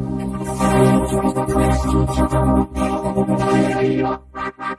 Thank you.